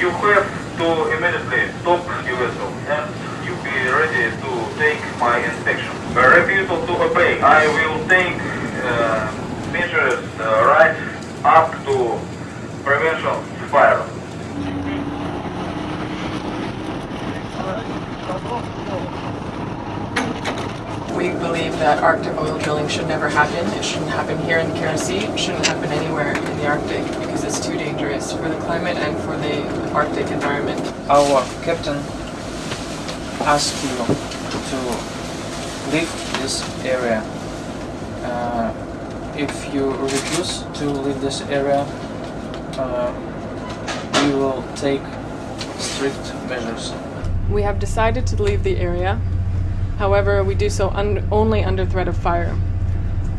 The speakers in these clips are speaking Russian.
You have to immediately stop your vessel and you be ready to take my inspection. Refusal to obey. I will take uh, measures uh, right up to prevention fire. We believe that Arctic oil drilling should never happen. It shouldn't happen here in the Kara Sea. It shouldn't happen anywhere in the Arctic because it's too dangerous for the climate and for the Arctic environment. Our captain asked you to leave this area. Uh, if you refuse to leave this area, uh, we will take strict measures. We have decided to leave the area. However, we do so un- only under threat of fire.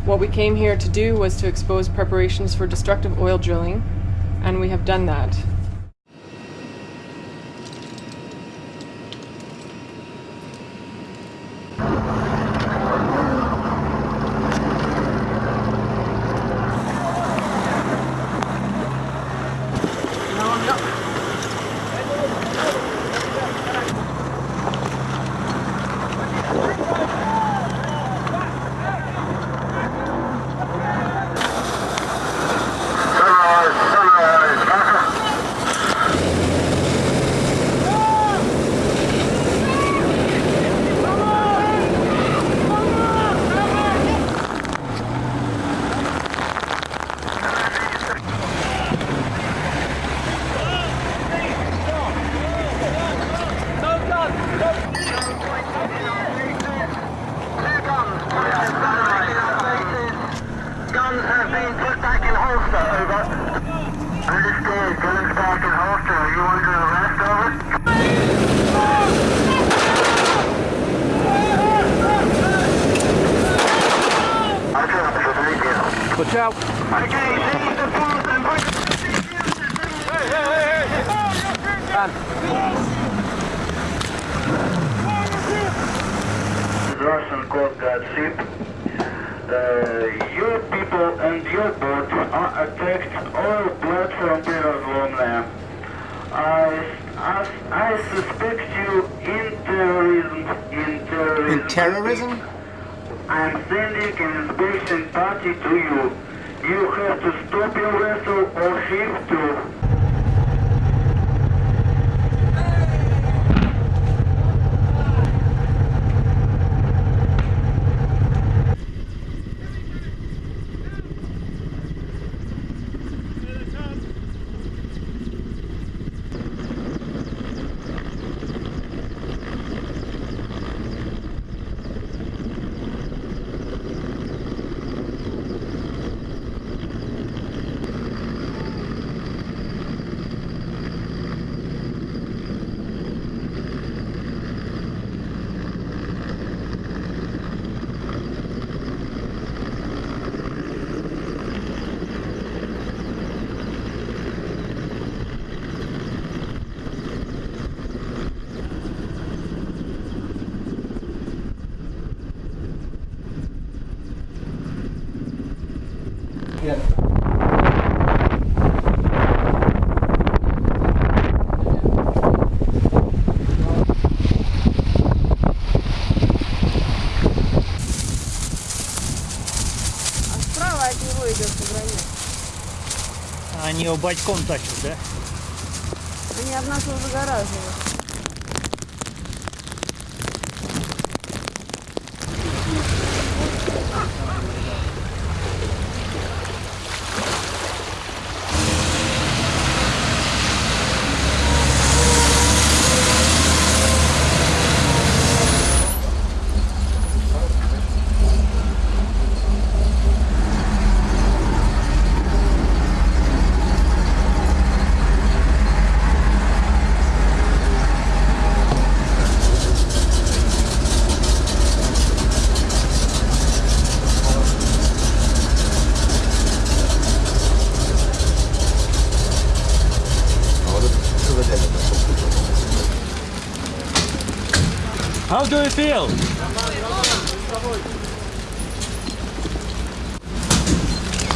What we came here to do was to expose preparations for destructive oil drilling, and we have done that. out. Russian Coast Guard ship. Uh, your people and your boat are attacked all platform pillars lonely. I, I, I suspect you in terrorism. In terrorism? In terrorism? I'm sending an inspection party to you. You have to stop your vessel or ship to Справа от него идет пограничник. Они его батьком тащат, да? Они от нас загораживают. How do you feel?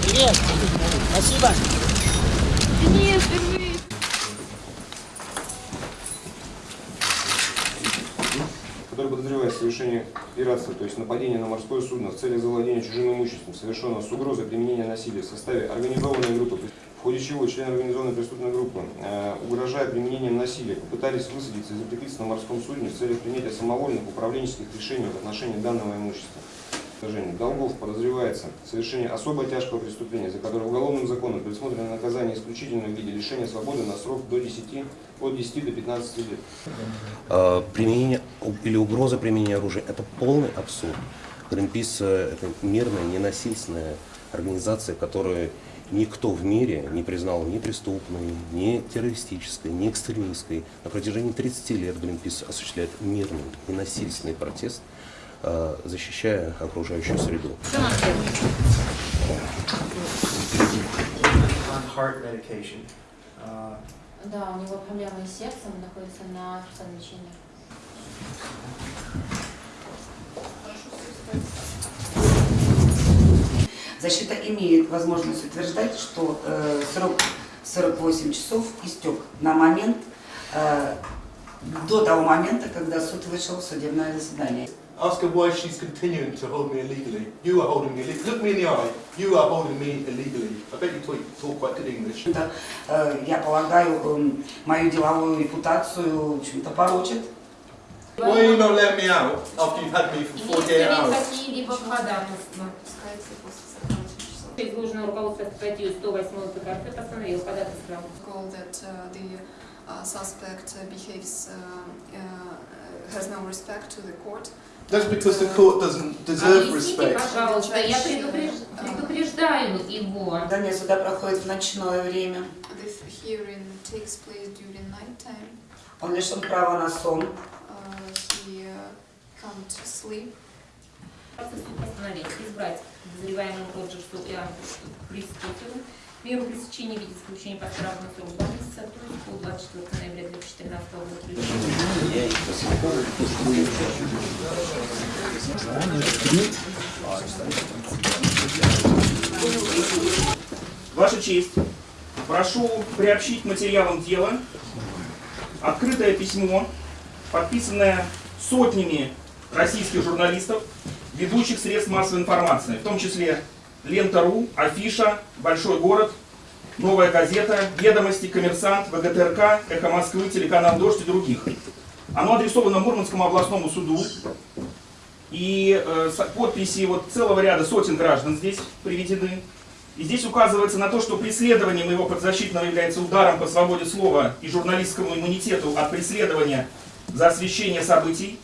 Привет! Спасибо! Денис, держи! который подозревает совершение пиратства, то есть нападение на морское судно в целях завладения чужим имуществом, совершенного с угрозой применения насилия в составе организованной группы ходе чего члены организованной преступной группы, э, угрожая применением насилия, попытались высадиться и закрепиться на морском судне в целях принятия самовольных управленческих решений в отношении данного имущества. Долгов подозревается в совершении особо тяжкого преступления, за которое уголовным законом предусмотрено наказание исключительно в виде лишения свободы на срок до 10, от 10 до 15 лет. Э, применение или угроза применения оружия – это полный абсурд. Greenpeace э, – это мирная, ненасильственная организация, которую никто в мире не признал ни преступной, ни террористической, ни экстремистской. На протяжении 30 лет Greenpeace осуществляет мирный, ненасильственный протест, э, защищая окружающую среду. on heart medication. Uh, Да, у него проблемы с сердцем, находится на лечении. Защита имеет возможность утверждать, что э, срок 48 часов истек на момент, э, до того момента, когда суд вышел в судебное заседание. her why she's continuing to hold me illegally. You are holding me illegally. Look me in the eye. You are holding me illegally. I bet you talk, talk quite good English. Это, э, я полагаю, эм, мою деловую репутацию в общем-то, порочит. Why are you not letting me out after you've had me for 48 hours? какие-либо ходатайства. Изложено руководство статью 108 ПКРФ постановил ходатайство. that uh, the uh, suspect uh, behaves, uh, uh, has no respect to the court. That's because the court doesn't deserve respect. пожалуйста, я предупреж- предупреждаю его. Здание суда проходит в ночное время. This hearing takes place during night time. Он лишен права на сон. Uh, can't sleep. Суд постановил избрать подозреваемому Роджерсу Иоанну Кристотелу меру пресечения в виде исключения под штрафный срок 2 месяца, то есть по 24 ноября 2014 года. Ваша честь, прошу приобщить материалам дела открытое письмо, подписанное сотнями российских журналистов, ведущих средств массовой информации, в том числе Лента.ру, Афиша, Большой город, Новая газета, Ведомости, Коммерсант, ВГТРК, Эхо Москвы, телеканал Дождь и других. Оно адресовано Мурманскому областному суду. И э, подписи вот целого ряда сотен граждан здесь приведены. И здесь указывается на то, что преследование моего подзащитного является ударом по свободе слова и журналистскому иммунитету от преследования за освещение событий.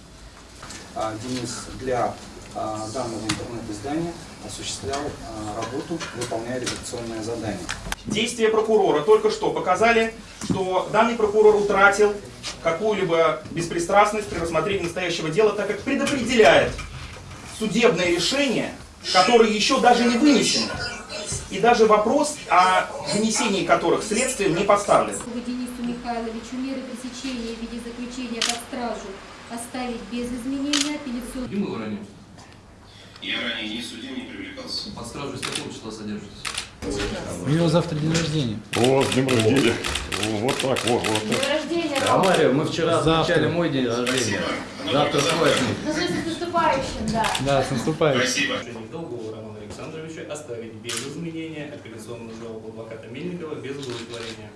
А, Денис для а, данного интернет-издания осуществлял а, работу, выполняя редакционное задание. Действия прокурора только что показали, что данный прокурор утратил какую-либо беспристрастность при рассмотрении настоящего дела, так как предопределяет судебное решение, которое еще даже не вынесено. И даже вопрос о вынесении которых следствием не поставлен. Денису Михайловичу меры пресечения в виде заключения под стражу оставить без изменения апелляционную. Почему вы ранее? Я ранее ни судим, не привлекался. Под стражей с какого числа содержитесь? У него завтра день рождения. О, с днем рождения. Вот так, вот, вот так. рождения, А Мария, мы вчера Завтра. отмечали мой день рождения. Завтра твой. Ну, с наступающим, да. Да, с наступающим. Спасибо. Долгого Романа Александровича оставить без изменения апелляционную жалобу адвоката Мельникова без удовлетворения.